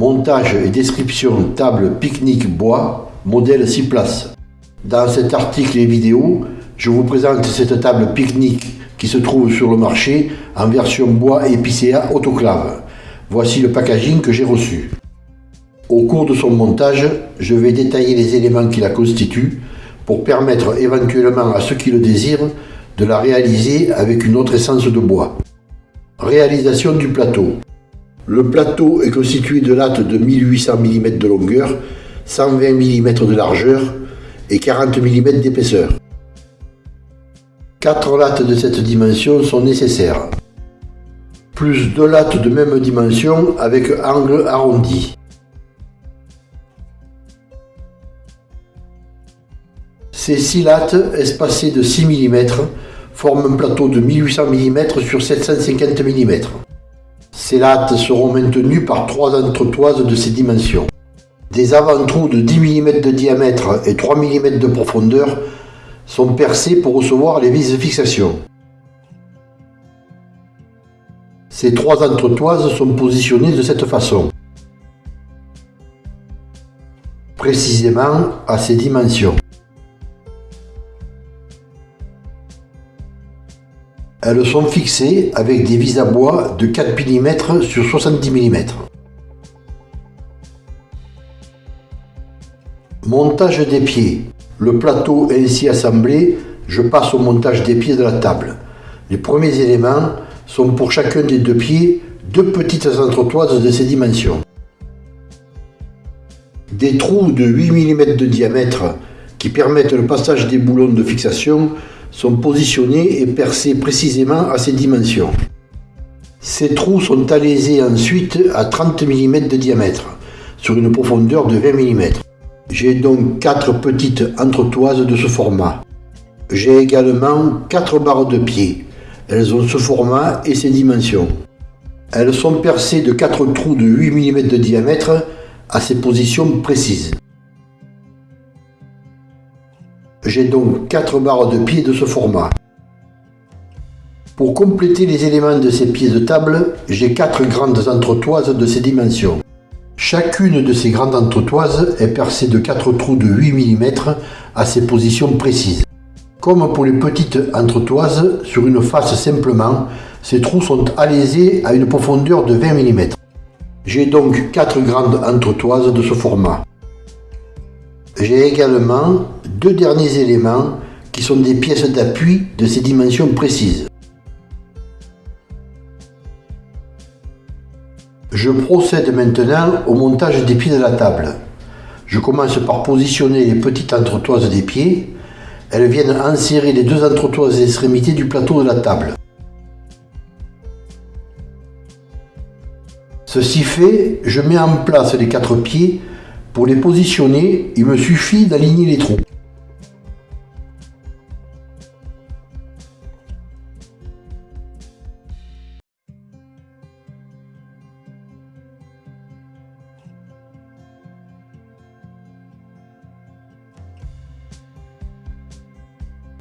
Montage et description table pique-nique bois, modèle 6 places. Dans cet article et vidéo, je vous présente cette table pique-nique qui se trouve sur le marché en version bois épicéa autoclave. Voici le packaging que j'ai reçu. Au cours de son montage, je vais détailler les éléments qui la constituent pour permettre éventuellement à ceux qui le désirent de la réaliser avec une autre essence de bois. Réalisation du plateau. Le plateau est constitué de lattes de 1800 mm de longueur, 120 mm de largeur et 40 mm d'épaisseur. Quatre lattes de cette dimension sont nécessaires, plus deux lattes de même dimension avec angle arrondi. Ces six lattes, espacées de 6 mm, forment un plateau de 1800 mm sur 750 mm. Ces lattes seront maintenues par trois entretoises de ces dimensions. Des avant-trous de 10 mm de diamètre et 3 mm de profondeur sont percés pour recevoir les vis de fixation. Ces trois entretoises sont positionnées de cette façon, précisément à ces dimensions. Elles sont fixées avec des vis à bois de 4 mm sur 70 mm. Montage des pieds. Le plateau ainsi assemblé, je passe au montage des pieds de la table. Les premiers éléments sont pour chacun des deux pieds deux petites entretoises de ces dimensions. Des trous de 8 mm de diamètre qui permettent le passage des boulons de fixation sont positionnés et percés précisément à ces dimensions. Ces trous sont alésés ensuite à 30 mm de diamètre, sur une profondeur de 20 mm. J'ai donc 4 petites entretoises de ce format. J'ai également 4 barres de pied. Elles ont ce format et ces dimensions. Elles sont percées de 4 trous de 8 mm de diamètre à ces positions précises. J'ai donc 4 barres de pied de ce format. Pour compléter les éléments de ces pieds de table, j'ai 4 grandes entretoises de ces dimensions. Chacune de ces grandes entretoises est percée de 4 trous de 8 mm à ces positions précises. Comme pour les petites entretoises, sur une face simplement, ces trous sont alésés à une profondeur de 20 mm. J'ai donc 4 grandes entretoises de ce format. J'ai également deux derniers éléments qui sont des pièces d'appui de ces dimensions précises. Je procède maintenant au montage des pieds de la table. Je commence par positionner les petites entretoises des pieds. Elles viennent enserrer les deux entretoises extrémités du plateau de la table. Ceci fait, je mets en place les quatre pieds pour les positionner, il me suffit d'aligner les trous.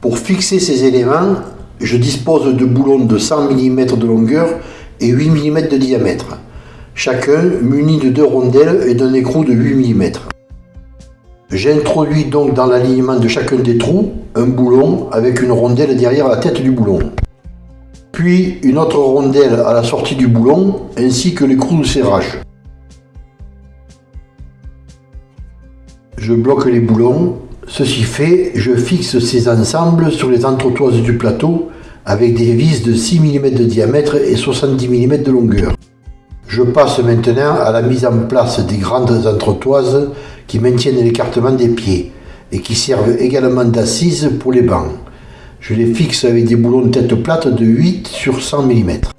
Pour fixer ces éléments, je dispose de boulons de 100 mm de longueur et 8 mm de diamètre chacun muni de deux rondelles et d'un écrou de 8 mm. J'introduis donc dans l'alignement de chacun des trous un boulon avec une rondelle derrière la tête du boulon. Puis une autre rondelle à la sortie du boulon ainsi que l'écrou de serrage. Je bloque les boulons. Ceci fait, je fixe ces ensembles sur les entretoises du plateau avec des vis de 6 mm de diamètre et 70 mm de longueur. Je passe maintenant à la mise en place des grandes entretoises qui maintiennent l'écartement des pieds et qui servent également d'assises pour les bancs. Je les fixe avec des boulons de tête plate de 8 sur 100 mm.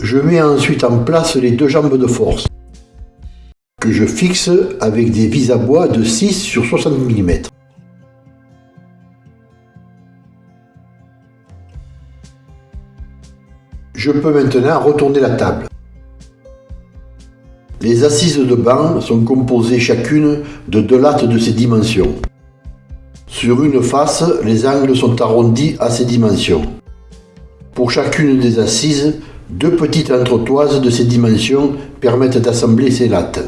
Je mets ensuite en place les deux jambes de force que je fixe avec des vis à bois de 6 sur 60 mm. Je peux maintenant retourner la table. Les assises de banc sont composées chacune de deux lattes de ces dimensions. Sur une face, les angles sont arrondis à ces dimensions. Pour chacune des assises, deux petites entretoises de ces dimensions permettent d'assembler ces lattes.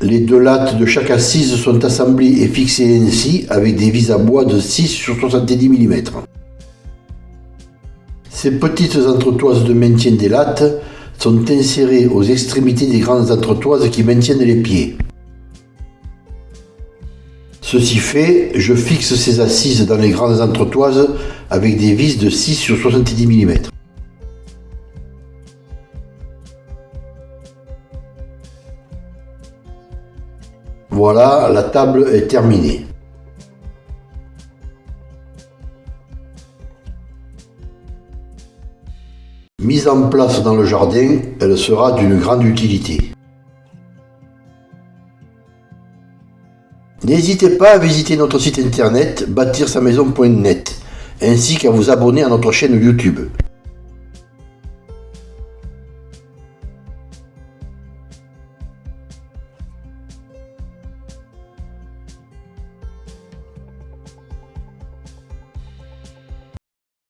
Les deux lattes de chaque assise sont assemblées et fixées ainsi avec des vis à bois de 6 sur 70 mm. Ces petites entretoises de maintien des lattes sont insérées aux extrémités des grandes entretoises qui maintiennent les pieds. Ceci fait, je fixe ces assises dans les grandes entretoises avec des vis de 6 sur 70 mm. Voilà, la table est terminée. Mise en place dans le jardin, elle sera d'une grande utilité. N'hésitez pas à visiter notre site internet bâtir-sa-maison.net ainsi qu'à vous abonner à notre chaîne YouTube.